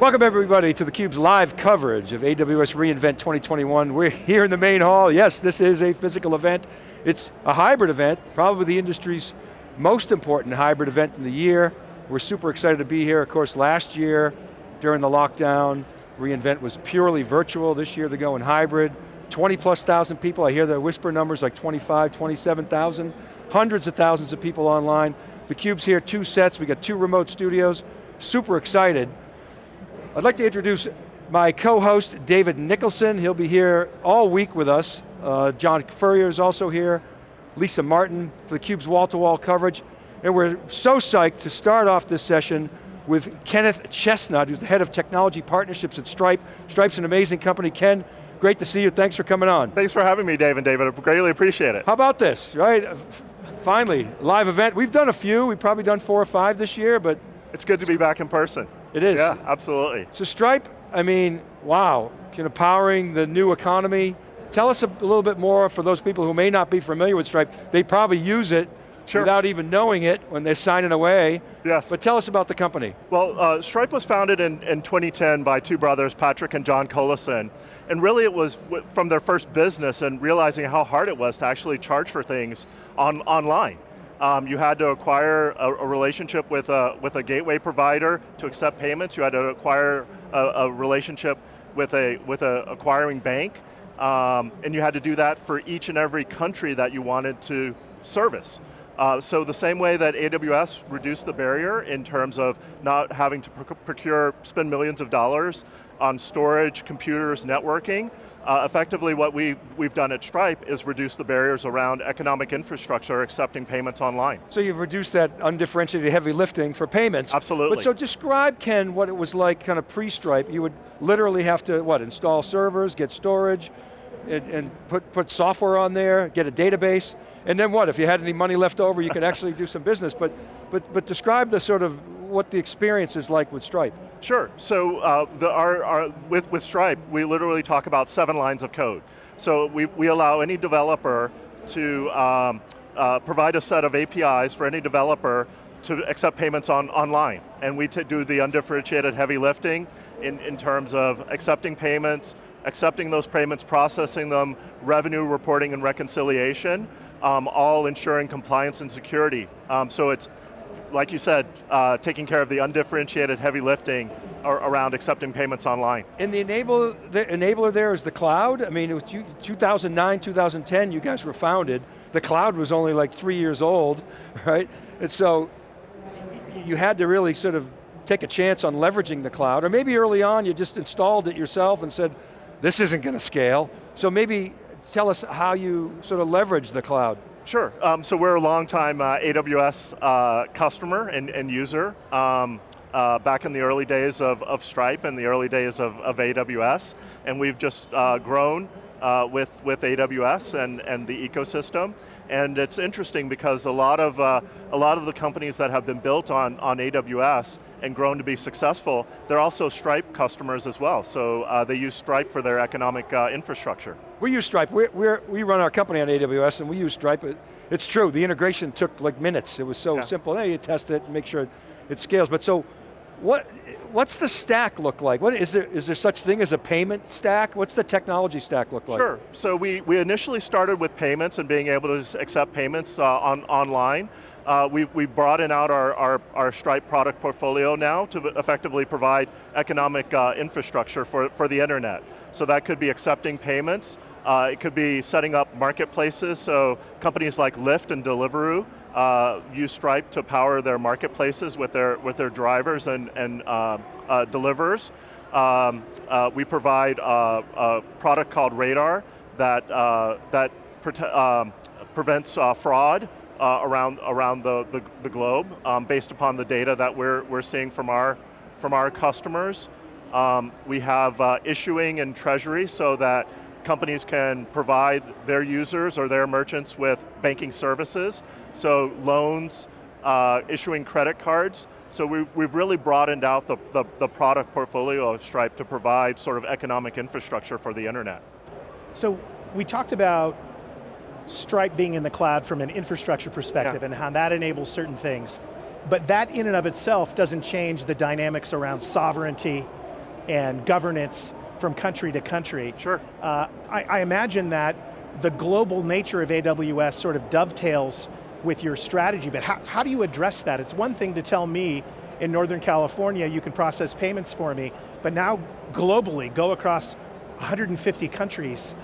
Welcome everybody to theCUBE's live coverage of AWS reInvent 2021. We're here in the main hall. Yes, this is a physical event. It's a hybrid event, probably the industry's most important hybrid event in the year. We're super excited to be here. Of course, last year, during the lockdown, reInvent was purely virtual. This year they're going hybrid. 20 plus thousand people, I hear the whisper numbers like 25, 27,000. Hundreds of thousands of people online. theCUBE's here, two sets, we got two remote studios. Super excited. I'd like to introduce my co-host, David Nicholson. He'll be here all week with us. Uh, John Furrier is also here. Lisa Martin for theCUBE's wall-to-wall coverage. And we're so psyched to start off this session with Kenneth Chestnut, who's the head of technology partnerships at Stripe. Stripe's an amazing company. Ken, great to see you. Thanks for coming on. Thanks for having me, Dave and David. I greatly appreciate it. How about this, right? Finally, live event. We've done a few. We've probably done four or five this year, but it's good to be back in person. It is. Yeah, absolutely. So Stripe, I mean, wow, you know, powering the new economy. Tell us a little bit more for those people who may not be familiar with Stripe. They probably use it sure. without even knowing it when they're signing away. Yes. But tell us about the company. Well, uh, Stripe was founded in, in 2010 by two brothers, Patrick and John Collison. And really it was from their first business and realizing how hard it was to actually charge for things on, online. Um, you had to acquire a, a, relationship with a, with a gateway provider to accept payments. You had to acquire a, a relationship with a with a acquiring bank, um, and you had to do that for each and every country that you wanted to service. Uh, so the same way that AWS reduced the barrier in terms of not having to procure, spend millions of dollars on storage, computers, networking, uh, effectively what we, we've done at Stripe is reduce the barriers around economic infrastructure accepting payments online. So you've reduced that undifferentiated heavy lifting for payments. Absolutely. But so describe, Ken, what it was like kind of pre-Stripe. You would literally have to, what, install servers, get storage, and, and, put, put software on there, get a database, and then what, if you had any money left over, you could actually do some business. But, but, but describe the sort of, what the experience is like with Stripe. Sure, so uh, the, our, our, with, with Stripe, we literally talk about seven lines of code. So we, we allow any developer to um, uh, provide a set of APIs for any developer to accept payments on, online. And we do the undifferentiated heavy lifting in, in terms of accepting payments, accepting those payments, processing them, revenue reporting and reconciliation, um, all ensuring compliance and security. Um, so it's like you said, uh, taking care of the undifferentiated heavy lifting around accepting payments online. And the, enable, the enabler there is the cloud? I mean, it was 2009, 2010, you guys were founded. The cloud was only like three years old, right? And so, you had to really sort of take a chance on leveraging the cloud, or maybe early on you just installed it yourself and said, this isn't going to scale. So maybe tell us how you sort of leverage the cloud. Sure, um, so we're a long-time uh, AWS uh, customer and, and user. Um, uh, back in the early days of, of Stripe and the early days of, of AWS, and we've just uh, grown uh, with, with AWS and, and the ecosystem. And it's interesting because a lot of, uh, a lot of the companies that have been built on, on AWS and grown to be successful, they're also Stripe customers as well. So uh, they use Stripe for their economic uh, infrastructure. We use Stripe, we're, we run our company on AWS and we use Stripe. It's true, the integration took like minutes. It was so yeah. simple. Hey, you test it, make sure it scales. But so, what, what's the stack look like? What, is, there, is there such thing as a payment stack? What's the technology stack look like? Sure, so we, we initially started with payments and being able to accept payments uh, on, online. Uh, we've, we've broadened out our, our, our, Stripe product portfolio now to effectively provide economic uh, infrastructure for, for the internet. So that could be accepting payments, uh, it could be setting up marketplaces, so companies like Lyft and Deliveroo uh, use Stripe to power their marketplaces with their, with their drivers and, and uh, uh deliverers. Um, uh, we provide a, a, product called Radar that, uh, that um, prevents fraud around, around the, the, the globe um, based upon the data that we're, we're seeing from our, from our customers. Um, we have issuing and treasury so that companies can provide their users or their merchants with banking services, so loans, uh, issuing credit cards. So we've, we've really broadened out the, the, the, product portfolio of Stripe to provide sort of economic infrastructure for the internet. So we talked about Stripe being in the cloud from an infrastructure perspective yeah. and how that enables certain things. But that in and of itself doesn't change the dynamics around sovereignty and governance from country to country. Sure. Uh, I, I imagine that the global nature of AWS sort of dovetails with your strategy, but how, how do you address that? It's one thing to tell me in Northern California you can process payments for me, but now globally, go across 150 countries,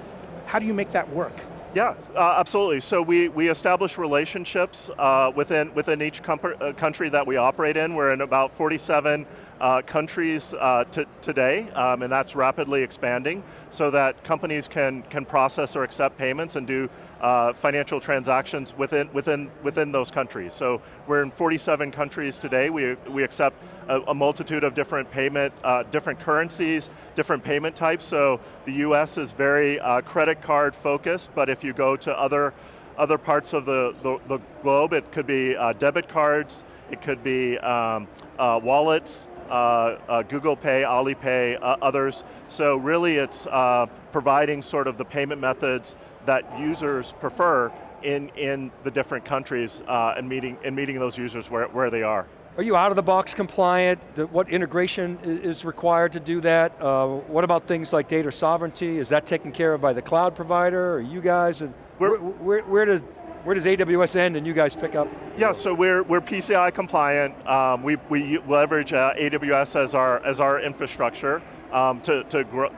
how do you make that work? Yeah, uh, absolutely. So we, we establish relationships uh, within, within each uh, country that we operate in. We're in about 47 uh, countries uh, today, um, and that's rapidly expanding, so that companies can, can process or accept payments and do uh, financial transactions within, within, within those countries. So we're in 47 countries today. We, we accept a, a multitude of different payment, uh, different currencies, different payment types. So the US is very uh, credit card focused, but if you go to other, other parts of the, the, the globe, it could be uh, debit cards, it could be um, wallets, Google Pay, Alipay, uh, others. So really it's uh, providing sort of the payment methods that users prefer in, in the different countries uh, and, meeting, and meeting those users where, where they are. Are you out of the box compliant? What integration is required to do that? Uh, what about things like data sovereignty? Is that taken care of by the cloud provider or you guys? And where, where, where, does, where does AWS end and you guys pick up? Yeah, so we're, we're PCI compliant. Um, we, we leverage uh, AWS as our, as our infrastructure um, to, to grow,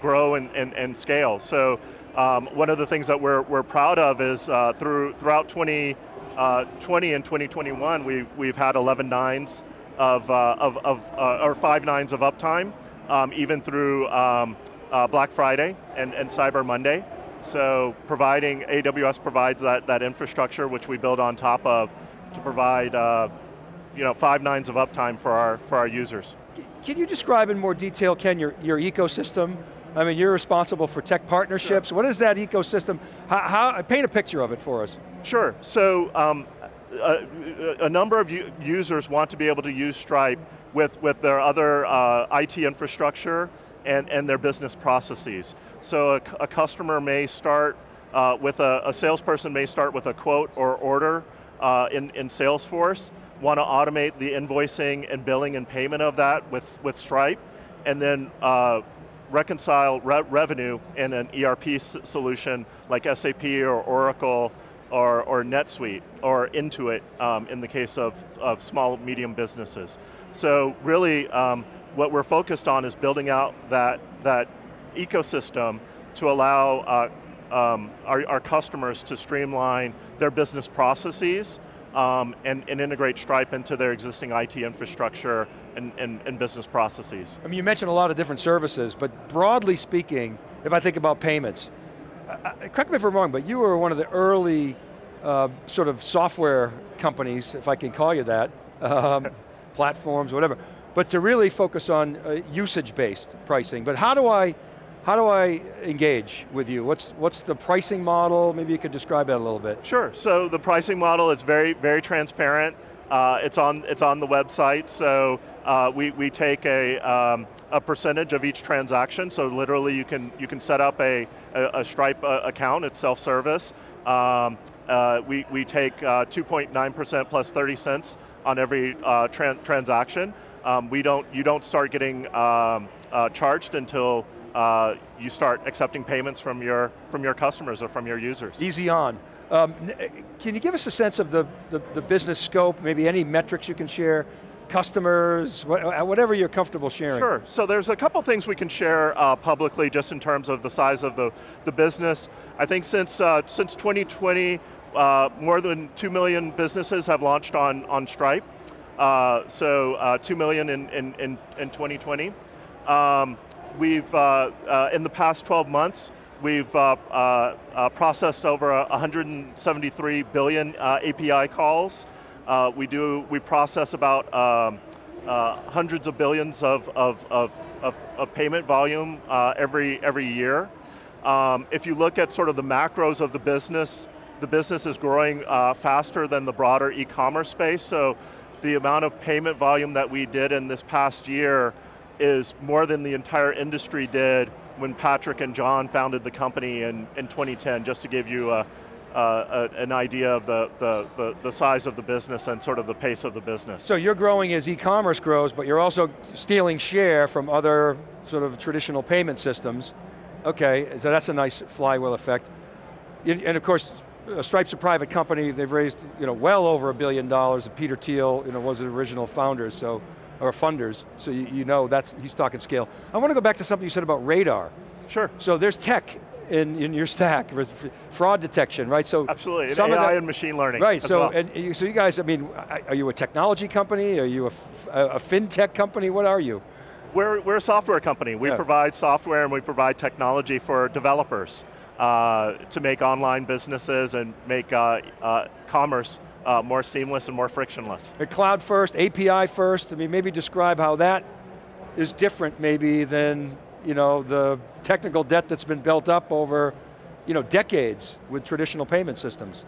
grow and, and, and scale. So um, one of the things that we're, we're proud of is uh, through, throughout 2020 uh, and 2021, we've, we've had 11 nines of, uh, of, of uh, or five nines of uptime, um, even through um, uh, Black Friday and, and Cyber Monday. So providing, AWS provides that, that infrastructure which we build on top of to provide uh, you know, five nines of uptime for our, for our users. Can you describe in more detail, Ken, your, your ecosystem? I mean, you're responsible for tech partnerships. Sure. What is that ecosystem? How, how, paint a picture of it for us. Sure, so um, a, a, number of users want to be able to use Stripe with, with their other uh, IT infrastructure and, and their business processes. So a, a customer may start uh, with a, a, salesperson may start with a quote or order uh, in, in Salesforce, want to automate the invoicing and billing and payment of that with, with Stripe, and then uh, reconcile re revenue in an ERP solution like SAP or Oracle or, or NetSuite or Intuit um, in the case of, of small, medium businesses. So really, um, what we're focused on is building out that, that ecosystem to allow uh, um, our, our customers to streamline their business processes um, and, and, integrate Stripe into their existing IT infrastructure and, and, and, business processes. I mean, you mentioned a lot of different services, but broadly speaking, if I think about payments, uh, correct me if I'm wrong, but you were one of the early uh, sort of software companies, if I can call you that, um, platforms, whatever, but to really focus on uh, usage-based pricing. But how do I, how do I engage with you? What's, what's the pricing model? Maybe you could describe that a little bit. Sure, so the pricing model is very, very transparent. Uh, it's, on, it's on the website, so uh, we, we take a, um, a percentage of each transaction, so literally you can, you can set up a, a, a Stripe uh, account, it's self-service. Um, uh, we, we take 2.9% uh, plus 30 cents on every uh, transaction. Um, we don't, you don't start getting um, charged until uh, you start accepting payments from your, from your customers or from your users. Easy on. Um, can you give us a sense of the, the, the, business scope, maybe any metrics you can share, customers, uh, whatever you're comfortable sharing? Sure, so there's a couple things we can share uh, publicly just in terms of the size of the, the business. I think since, uh, since 2020, uh, more than 2 million businesses have launched on, on Stripe. Uh, so 2 million in, in, in, in 2020. Um, we've, uh, uh, in the past 12 months, we've uh, uh, uh processed over 173 billion uh, API calls. we do, we process about um, hundreds of billions of, of, of, of, of payment volume every, every year. Um, if you look at sort of the macros of the business, the business is growing faster than the broader e-commerce space, so the amount of payment volume that we did in this past year is more than the entire industry did when Patrick and John founded the company in, in 2010, just to give you a, uh, an idea of the, the, the, size of the business and sort of the pace of the business. So you're growing as e-commerce grows, but you're also stealing share from other sort of traditional payment systems. Okay, so that's a nice flywheel effect. And of course, uh, Stripe's a private company, they've raised you know, well over a billion dollars, and Peter Thiel you know, was the original founder, so, or funders, so you, you know that's, he's talking scale. I want to go back to something you said about radar. Sure. So there's tech in, in your stack, fraud detection, right? So Absolutely, some AI of that, and machine learning Right, so, well. and, so you guys, I mean, are you a technology company? Are you a, a fintech company? What are you? We're, we're a software company. We yeah. provide software and we provide technology for developers uh, to make online businesses and make uh, uh, commerce uh, more seamless and more frictionless. Cloud first, API first, I mean, maybe describe how that is different maybe than you know, the technical debt that's been built up over you know, decades with traditional payment systems.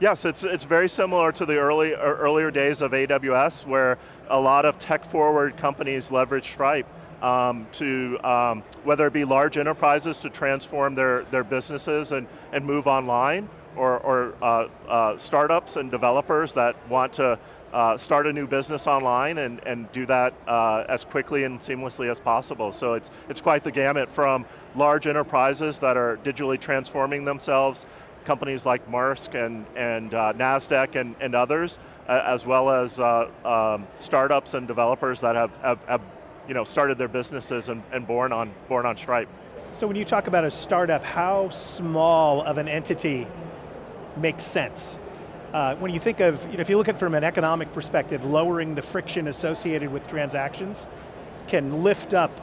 Yes, it's, it's very similar to the early, earlier days of AWS where a lot of tech-forward companies leverage Stripe um, to, um, whether it be large enterprises to transform their, their businesses and, and move online, or, or uh, uh, startups and developers that want to uh, start a new business online and, and do that uh, as quickly and seamlessly as possible. So it's, it's quite the gamut from large enterprises that are digitally transforming themselves, companies like Maersk and, and uh, NASDAQ and, and others, as well as uh, um, startups and developers that have, have, have you know, started their businesses and, and born, on, born on Stripe. So when you talk about a startup, how small of an entity makes sense? Uh, when you think of, you know, if you look at it from an economic perspective, lowering the friction associated with transactions can lift up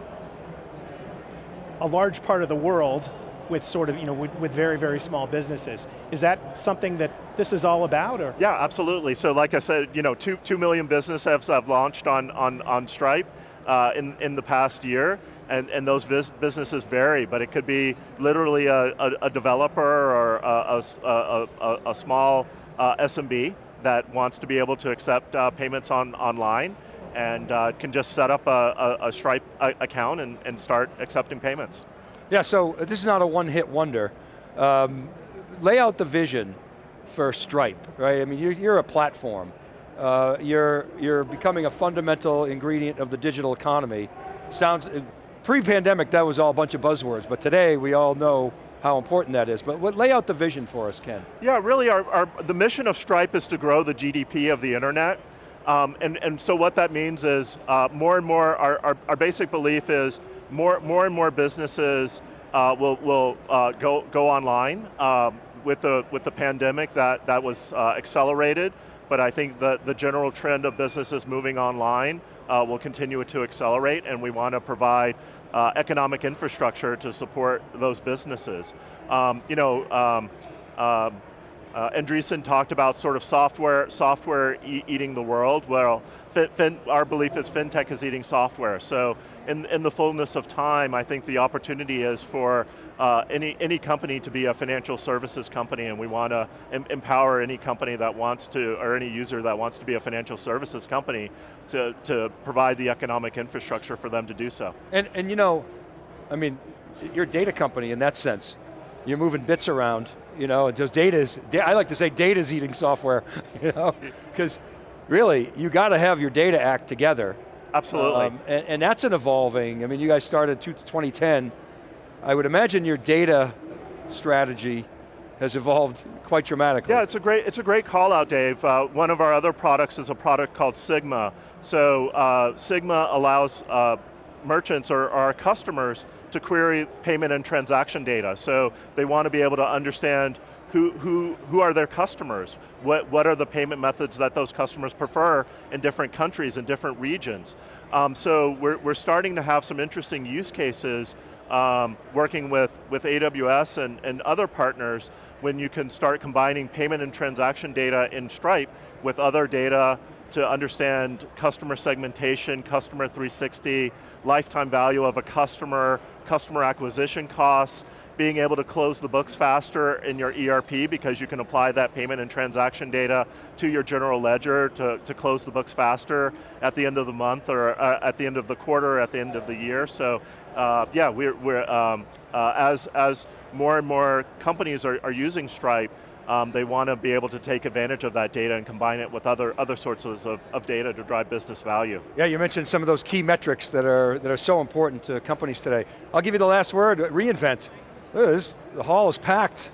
a large part of the world with sort of, you know, with, with, very, very small businesses. Is that something that this is all about, or? Yeah, absolutely. So like I said, you know, two, two million businesses have launched on, on, on Stripe uh, in, in the past year, and, and those businesses vary, but it could be literally a, a, a developer or a, a, small uh, SMB that wants to be able to accept uh, payments on online and uh, can just set up a, Stripe account and, and, start accepting payments. Yeah, so this is not a one-hit wonder. Um, lay out the vision for Stripe, right? I mean, you're, you're a platform. Uh, you're, you're becoming a fundamental ingredient of the digital economy. Sounds, pre-pandemic that was all a bunch of buzzwords, but today we all know how important that is. But what, lay out the vision for us, Ken. Yeah, really our, our, the mission of Stripe is to grow the GDP of the internet. Um, and, and so what that means is uh, more and more, our, our, our, basic belief is more, more and more businesses uh, will, will uh, go, go online. Um, with, the, with the pandemic, that, that was uh, accelerated, but I think the, the general trend of businesses moving online uh, will continue to accelerate, and we want to provide uh, economic infrastructure to support those businesses. Um, you know, um, uh, Andreessen talked about sort of software, software e eating the world. Well, fin, fin, our belief is fintech is eating software. So in, in the fullness of time, I think the opportunity is for uh, any, any company to be a financial services company and we want to em empower any company that wants to, or any user that wants to be a financial services company to, to provide the economic infrastructure for them to do so. And, and you know, I mean, you're a data company in that sense. You're moving bits around, you know, and those data is, I like to say data is eating software, you know, because really, you got to have your data act together. Absolutely. Um, and, and, that's an evolving, I mean, you guys started 2010, I would imagine your data strategy has evolved quite dramatically. Yeah, it's a great, it's a great call out, Dave. Uh, one of our other products is a product called Sigma. So uh, Sigma allows uh, merchants or our customers to query payment and transaction data. So they want to be able to understand who, who, who are their customers? What, what are the payment methods that those customers prefer in different countries and different regions? Um, so we're, we're starting to have some interesting use cases um, working with, with AWS and, and other partners when you can start combining payment and transaction data in Stripe with other data to understand customer segmentation, customer 360, lifetime value of a customer, customer acquisition costs, being able to close the books faster in your ERP because you can apply that payment and transaction data to your general ledger to, to close the books faster at the end of the month or uh, at the end of the quarter, at the end of the year. So uh, yeah, we're, we're um, uh, as, as more and more companies are, are using Stripe, Um, they want to be able to take advantage of that data and combine it with other, other sources of, of data to drive business value. Yeah, you mentioned some of those key metrics that are, that are so important to companies today. I'll give you the last word, reInvent. This, the hall is packed.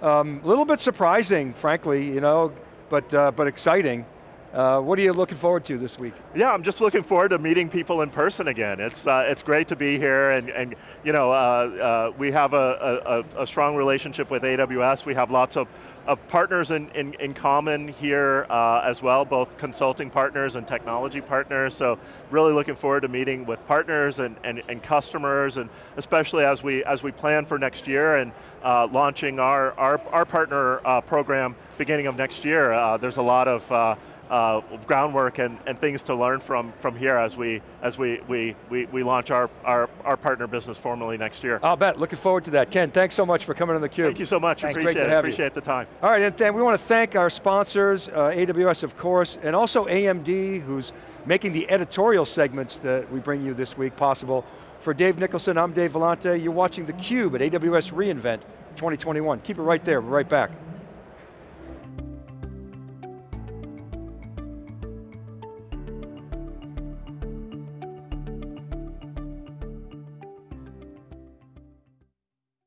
A um, little bit surprising, frankly, you know, but, uh, but exciting. Uh, what are you looking forward to this week? Yeah, I'm just looking forward to meeting people in person again. It's, uh, it's great to be here and, and you know, uh, uh we have a, a, a, strong relationship with AWS. We have lots of, of partners in, in, in common here uh, as well, both consulting partners and technology partners. So really looking forward to meeting with partners and, and, and customers, and especially as we, as we plan for next year and uh, launching our, our, our partner program beginning of next year. there's a lot of uh, groundwork and, and things to learn from from here as we as we we we, we launch our, our our partner business formally next year. I'll bet. Looking forward to that. Ken, thanks so much for coming on the Cube. Thank you so much. Thanks. Appreciate Great to have Appreciate you. the time. All right, and then we want to thank our sponsors, uh, AWS of course, and also AMD, who's making the editorial segments that we bring you this week possible. For Dave Nicholson, I'm Dave Vellante. You're watching theCUBE at AWS reInvent 2021. Keep it right there. We're right back.